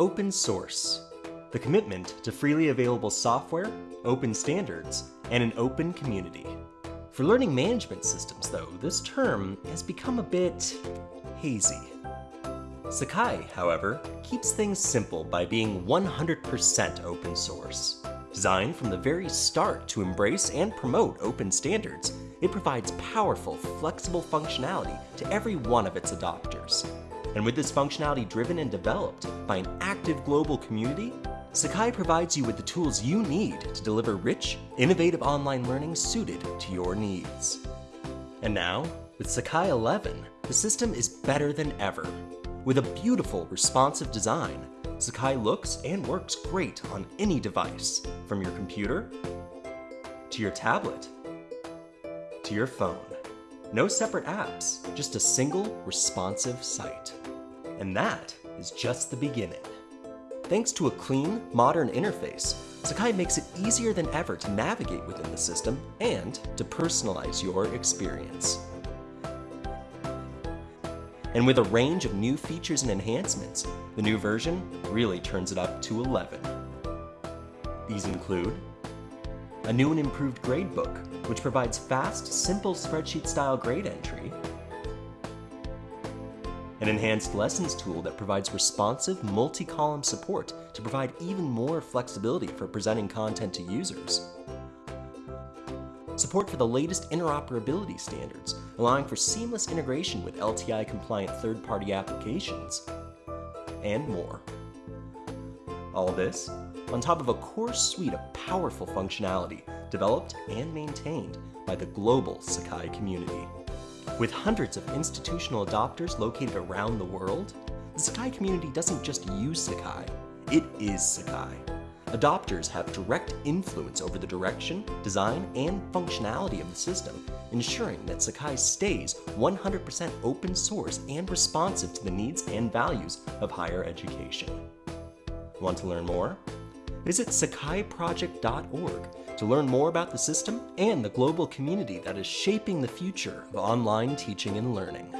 open source, the commitment to freely available software, open standards, and an open community. For learning management systems, though, this term has become a bit hazy. Sakai, however, keeps things simple by being 100% open source. Designed from the very start to embrace and promote open standards, it provides powerful, flexible functionality to every one of its adopters. And with this functionality driven and developed by an active global community, Sakai provides you with the tools you need to deliver rich, innovative online learning suited to your needs. And now, with Sakai 11, the system is better than ever. With a beautiful, responsive design, Sakai looks and works great on any device, from your computer, to your tablet, to your phone. No separate apps, just a single, responsive site. And that is just the beginning. Thanks to a clean, modern interface, Sakai makes it easier than ever to navigate within the system and to personalize your experience. And with a range of new features and enhancements, the new version really turns it up to 11. These include a new and improved gradebook, which provides fast, simple spreadsheet-style grade entry, an enhanced lessons tool that provides responsive multi-column support to provide even more flexibility for presenting content to users, support for the latest interoperability standards, allowing for seamless integration with LTI-compliant third-party applications, and more. All this on top of a core suite of powerful functionality developed and maintained by the global Sakai community. With hundreds of institutional adopters located around the world, the Sakai community doesn't just use Sakai, it is Sakai. Adopters have direct influence over the direction, design, and functionality of the system, ensuring that Sakai stays 100% open source and responsive to the needs and values of higher education. Want to learn more? Visit sakaiproject.org to learn more about the system and the global community that is shaping the future of online teaching and learning.